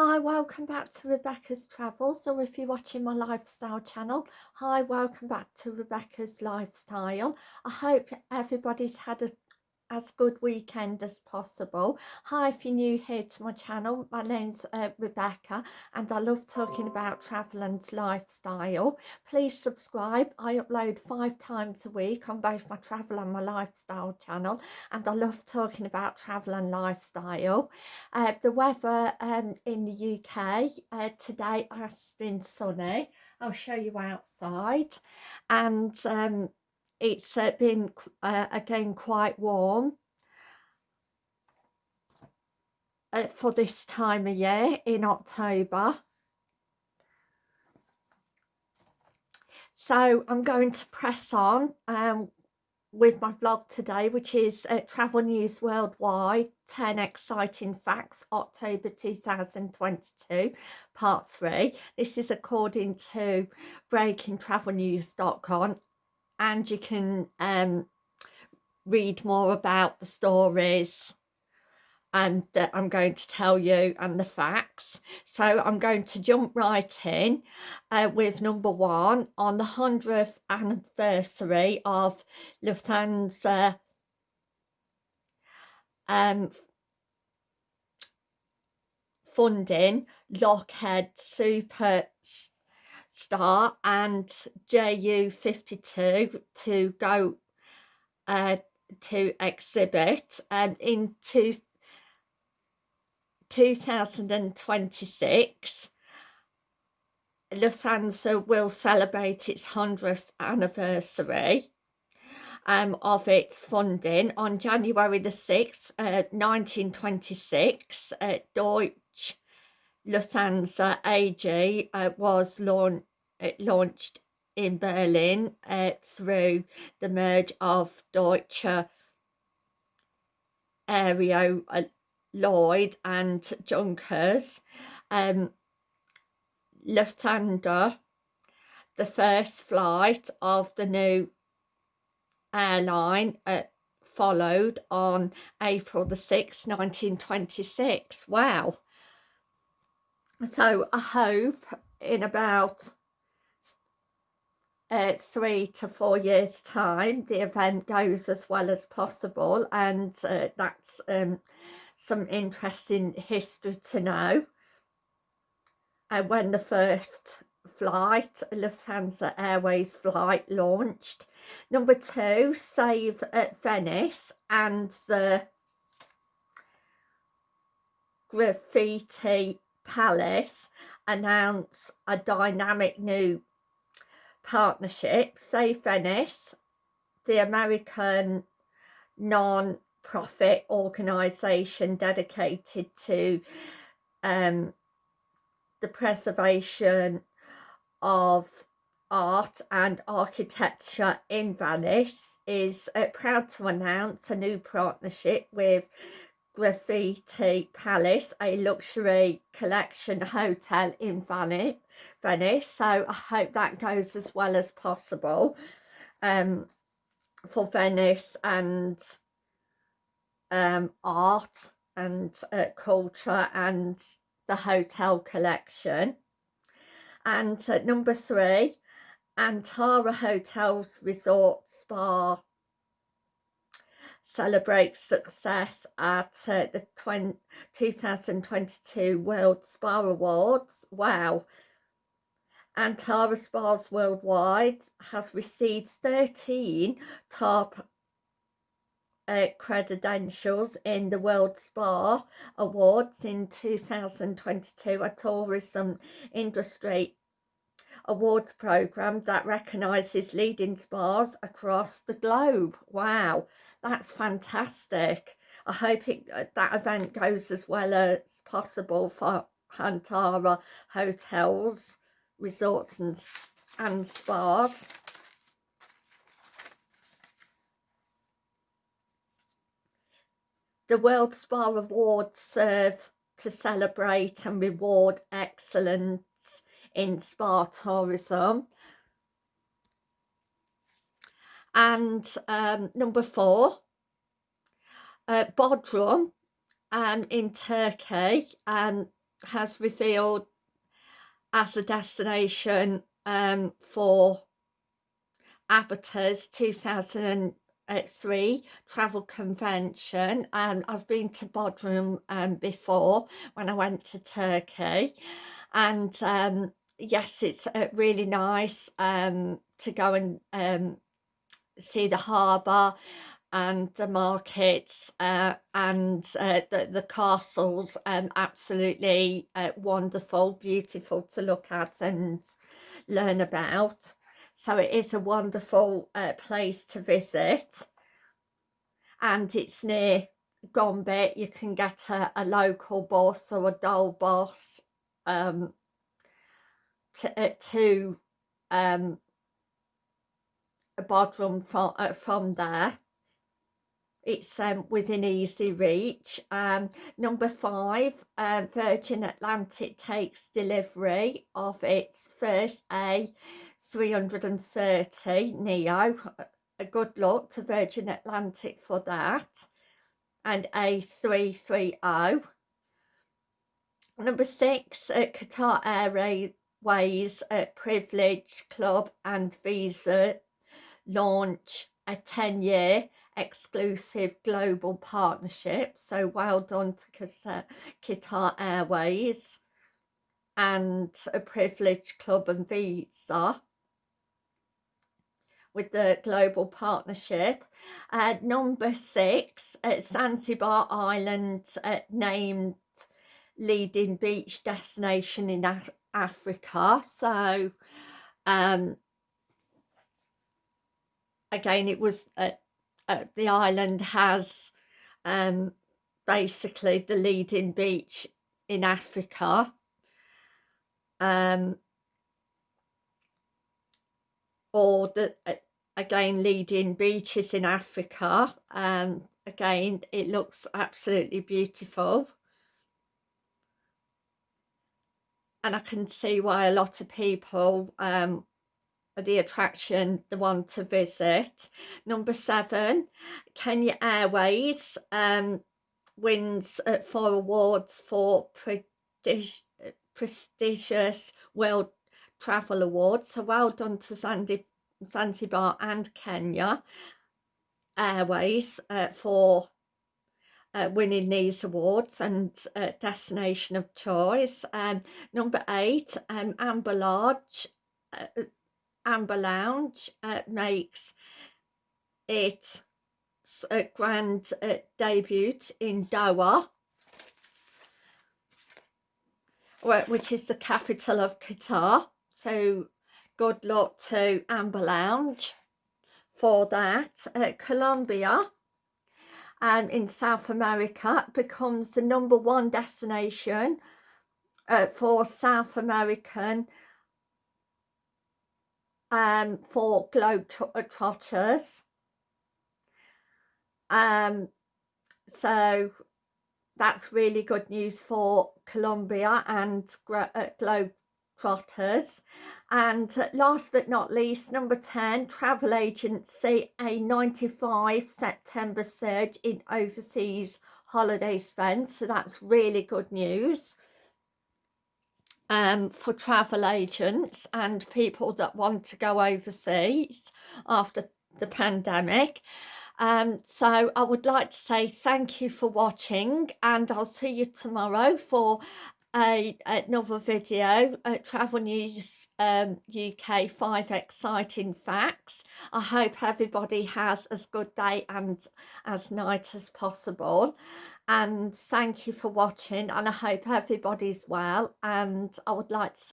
Hi, welcome back to Rebecca's Travels, or if you're watching my lifestyle channel, hi, welcome back to Rebecca's Lifestyle. I hope everybody's had a as good weekend as possible. Hi if you're new here to my channel my name's uh, rebecca and i love talking about travel and lifestyle. Please subscribe. I upload five times a week on both my travel and my lifestyle channel and i love talking about travel and lifestyle. Uh, the weather um, in the uk uh, today has been sunny. I'll show you outside. And um, it's uh, been uh, again quite warm uh, for this time of year in October. So I'm going to press on um, with my vlog today, which is uh, Travel News Worldwide, 10 Exciting Facts, October 2022, Part 3. This is according to breakingtravelnews.com and you can um, read more about the stories and that I'm going to tell you and the facts. So I'm going to jump right in uh, with number one on the 100th anniversary of Lufthansa um, funding Lockheed Super Star and JU52 to go uh, to exhibit and in two, 2026 Lufthansa will celebrate its 100th anniversary um, of its funding on January the 6th, uh, 1926. Uh, Deutsche Lufthansa AG uh, was launched it launched in Berlin uh, through the merge of Deutsche Aero uh, Lloyd and Junkers. Um, Lufthansa, the first flight of the new airline uh, followed on April the 6th, 1926. Wow. So I hope in about uh, three to four years time the event goes as well as possible and uh, that's um, some interesting history to know. And uh, when the first flight Lufthansa Airways flight launched number two save at Venice and the graffiti palace announce a dynamic new partnership, Save Venice, the American non-profit organisation dedicated to um, the preservation of art and architecture in Venice is uh, proud to announce a new partnership with Graffiti Palace, a luxury collection hotel in Venice. Venice so I hope that goes as well as possible um, for Venice and um, art and uh, culture and the hotel collection. And uh, number three, Antara Hotels Resort Spa celebrates success at uh, the 20, 2022 World Spa Awards. Wow. Antara Spas Worldwide has received 13 top uh, credentials in the World Spa Awards in 2022, a tourism industry awards program that recognises leading spas across the globe. Wow, that's fantastic. I hope it, uh, that event goes as well as possible for Antara hotels, resorts and, and spas. The World Spa Awards serve to celebrate and reward excellence in spa tourism and um, number four uh, Bodrum um, in Turkey and has revealed as a destination um, for ABTA's 2003 travel convention and I've been to Bodrum um, before when I went to Turkey. And um, yes it's uh, really nice um, to go and um, see the harbour and the markets uh, and uh, the, the castles um, absolutely uh, wonderful beautiful to look at and learn about. So it is a wonderful uh, place to visit. And it's near Gumbet you can get a, a local bus or a dole bus um, to, uh, to um, Bodrum from, uh, from there it's um, within easy reach. Um, number five, uh, Virgin Atlantic takes delivery of its first A330 Neo. A good luck to Virgin Atlantic for that. And A330. Number six, uh, Qatar Airways uh, Privilege Club and Visa launch a 10-year exclusive global partnership. So well done to Qatar Airways and a Privilege Club and Visa with the global partnership. Uh, number six, at Zanzibar Island uh, named leading beach destination in Af Africa. So um, again, it was uh, uh, the island has um, basically the leading beach in Africa. Um, or the again leading beaches in Africa. Um, again, it looks absolutely beautiful. And I can see why a lot of people um, the attraction the one to visit number seven Kenya Airways um, wins uh, four awards for prestigious world travel awards so well done to Sandy, Zanzibar and Kenya Airways uh, for uh, winning these awards and uh, destination of choice. Um, number eight, um, Amber Lodge, uh, Amber Lounge uh, makes its a grand uh, debut in Doha, which is the capital of Qatar. So good luck to Amber Lounge for that. Uh, Colombia and in South America becomes the number one destination uh, for South American um, for Globetrotters. Um, so that's really good news for Colombia and uh, Globetrotters. And last but not least, number 10, travel agency, a 95 September surge in overseas holiday spend. So that's really good news um, for travel agents and people that want to go overseas after the pandemic. Um, so I would like to say thank you for watching and I'll see you tomorrow for a, another video, Travel News um, UK 5 Exciting Facts. I hope everybody has as good day and as night as possible and thank you for watching and I hope everybody's well and I would like to